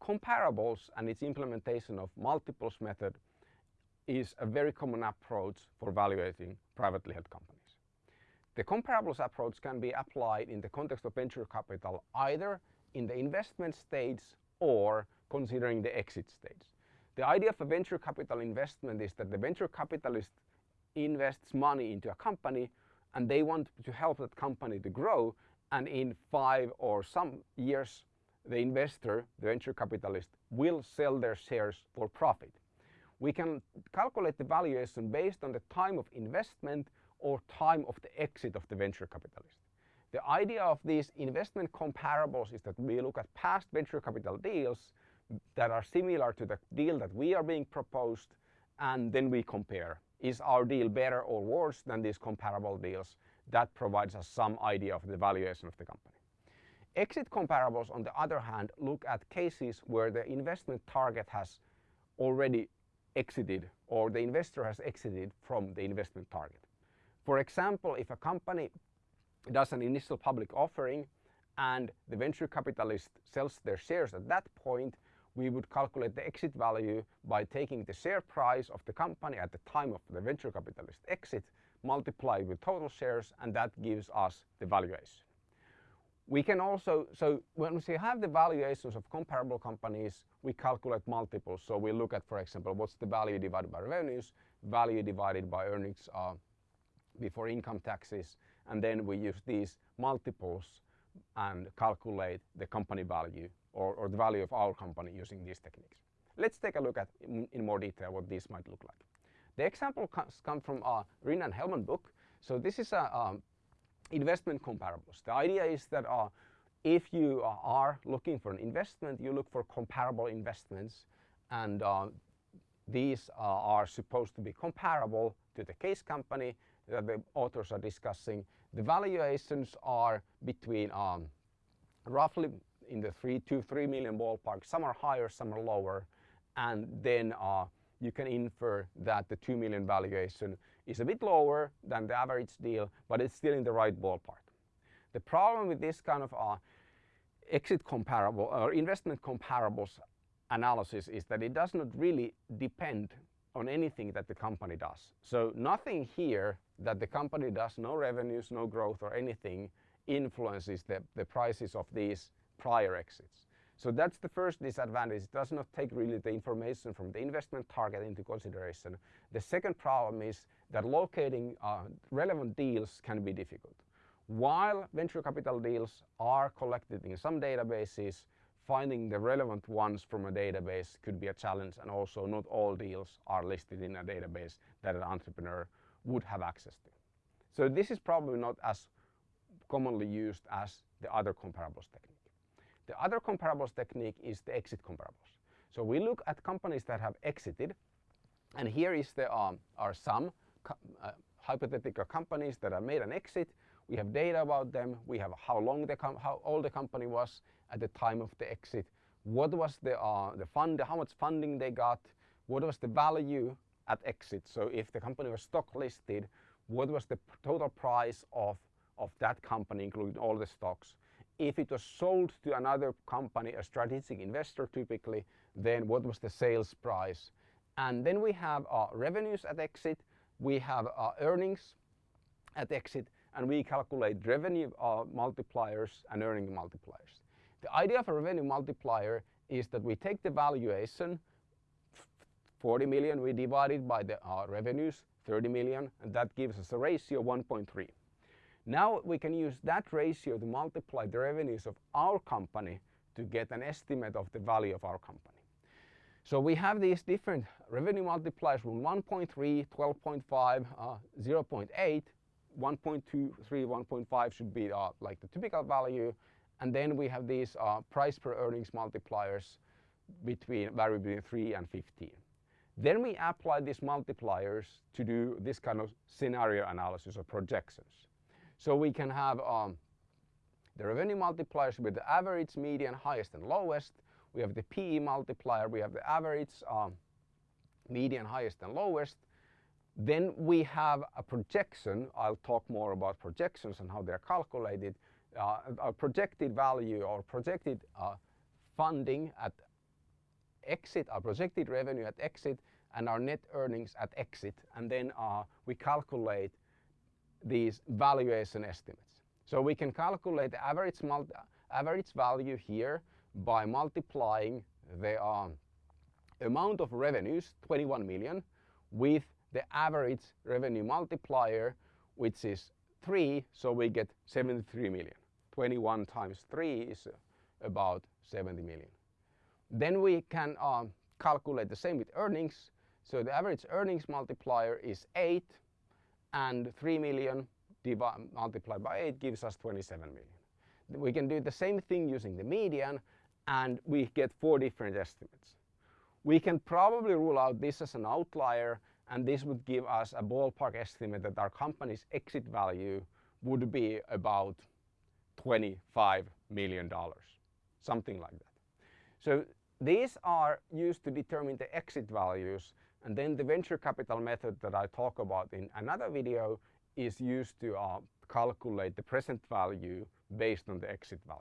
comparables and its implementation of multiples method is a very common approach for evaluating privately held companies. The comparables approach can be applied in the context of venture capital either in the investment stage or considering the exit stage. The idea of a venture capital investment is that the venture capitalist invests money into a company and they want to help that company to grow and in five or some years the investor, the venture capitalist, will sell their shares for profit. We can calculate the valuation based on the time of investment or time of the exit of the venture capitalist. The idea of these investment comparables is that we look at past venture capital deals that are similar to the deal that we are being proposed and then we compare. Is our deal better or worse than these comparable deals? That provides us some idea of the valuation of the company. Exit comparables on the other hand look at cases where the investment target has already exited or the investor has exited from the investment target. For example, if a company does an initial public offering and the venture capitalist sells their shares at that point, we would calculate the exit value by taking the share price of the company at the time of the venture capitalist exit, multiply with total shares, and that gives us the valuation. We can also, so when we have the valuations of comparable companies, we calculate multiples. So we look at, for example, what's the value divided by revenues, value divided by earnings uh, before income taxes, and then we use these multiples and calculate the company value or, or the value of our company using these techniques. Let's take a look at in, in more detail what these might look like. The example comes come from a Rin and Hellmann book. So this is a um, investment comparables. The idea is that uh, if you uh, are looking for an investment, you look for comparable investments and uh, these uh, are supposed to be comparable to the case company that the authors are discussing. The valuations are between um, roughly in the three to three million ballpark. Some are higher, some are lower, and then uh, you can infer that the 2 million valuation is a bit lower than the average deal, but it's still in the right ballpark. The problem with this kind of uh, exit comparable or investment comparables analysis is that it does not really depend on anything that the company does. So nothing here that the company does, no revenues, no growth or anything influences the, the prices of these prior exits. So that's the first disadvantage. It does not take really the information from the investment target into consideration. The second problem is that locating uh, relevant deals can be difficult. While venture capital deals are collected in some databases, finding the relevant ones from a database could be a challenge and also not all deals are listed in a database that an entrepreneur would have access to. So this is probably not as commonly used as the other comparables technique. The other comparables technique is the exit comparables. So we look at companies that have exited and here is the, um, are some uh, hypothetical companies that have made an exit. We have data about them. We have how long the how old the company was at the time of the exit. What was the uh, the fund? How much funding they got? What was the value at exit? So if the company was stock listed, what was the total price of of that company, including all the stocks? If it was sold to another company, a strategic investor typically, then what was the sales price? And then we have uh, revenues at exit, we have uh, earnings at exit, and we calculate revenue uh, multipliers and earning multipliers. The idea of a revenue multiplier is that we take the valuation, 40 million, we divide it by the uh, revenues, 30 million, and that gives us a ratio of 1.3. Now we can use that ratio to multiply the revenues of our company to get an estimate of the value of our company. So we have these different revenue multipliers from 1.3, 12.5, uh, 0.8, 1.23, 1.5 should be uh, like the typical value. And then we have these uh, price per earnings multipliers between vary between 3 and 15. Then we apply these multipliers to do this kind of scenario analysis or projections. So we can have um, the revenue multipliers with the average, median, highest and lowest. We have the PE multiplier, we have the average, um, median, highest and lowest. Then we have a projection. I'll talk more about projections and how they're calculated. Uh, a projected value or projected uh, funding at exit, our projected revenue at exit and our net earnings at exit and then uh, we calculate these valuation estimates. So we can calculate the average, average value here by multiplying the um, amount of revenues, 21 million, with the average revenue multiplier, which is 3, so we get 73 million. 21 times 3 is about 70 million. Then we can um, calculate the same with earnings. So the average earnings multiplier is 8 and 3 million multiplied by 8 gives us 27 million. We can do the same thing using the median and we get four different estimates. We can probably rule out this as an outlier and this would give us a ballpark estimate that our company's exit value would be about 25 million dollars, something like that. So these are used to determine the exit values and then the venture capital method that I talk about in another video is used to uh, calculate the present value based on the exit value.